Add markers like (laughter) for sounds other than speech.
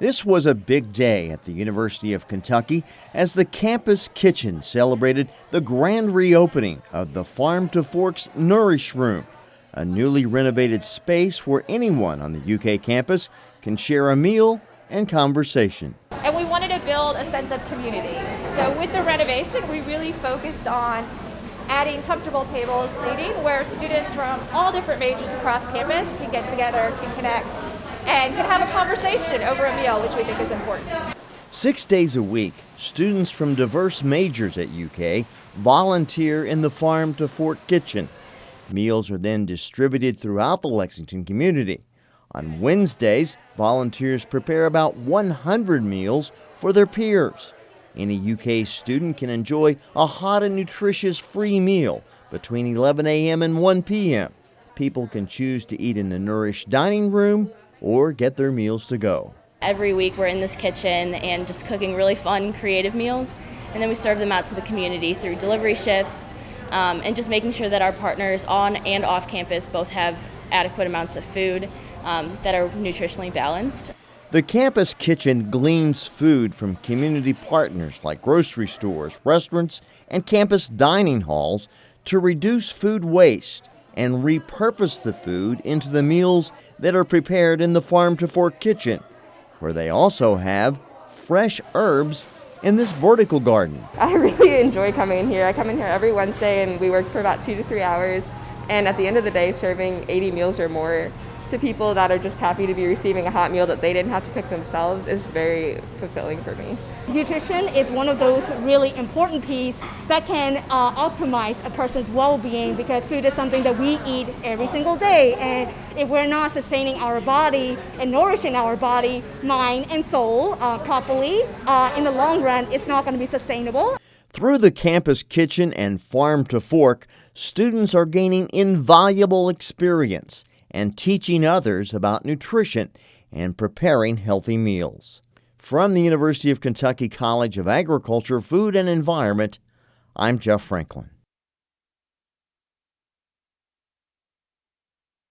This was a big day at the University of Kentucky as the campus kitchen celebrated the grand reopening of the Farm to Forks Nourish Room, a newly renovated space where anyone on the UK campus can share a meal and conversation. And we wanted to build a sense of community. So with the renovation, we really focused on adding comfortable tables seating where students from all different majors across campus can get together, can connect, and can have a conversation over a meal, which we think is important. Six days a week, students from diverse majors at UK volunteer in the Farm to Fork kitchen. Meals are then distributed throughout the Lexington community. On Wednesdays, volunteers prepare about 100 meals for their peers. Any UK student can enjoy a hot and nutritious free meal between 11 a.m. and 1 p.m. People can choose to eat in the Nourish dining room or get their meals to go. Every week we're in this kitchen and just cooking really fun, creative meals, and then we serve them out to the community through delivery shifts um, and just making sure that our partners on and off campus both have adequate amounts of food um, that are nutritionally balanced. The campus kitchen gleans food from community partners like grocery stores, restaurants, and campus dining halls to reduce food waste and repurpose the food into the meals that are prepared in the farm to fork kitchen, where they also have fresh herbs in this vertical garden. I really (laughs) enjoy coming in here. I come in here every Wednesday and we work for about two to three hours. And at the end of the day, serving 80 meals or more to people that are just happy to be receiving a hot meal that they didn't have to cook themselves is very fulfilling for me. Nutrition is one of those really important pieces that can uh, optimize a person's well-being because food is something that we eat every single day and if we're not sustaining our body and nourishing our body, mind and soul uh, properly, uh, in the long run it's not going to be sustainable. Through the campus kitchen and farm to fork, students are gaining invaluable experience and teaching others about nutrition and preparing healthy meals. From the University of Kentucky College of Agriculture, Food and Environment, I'm Jeff Franklin.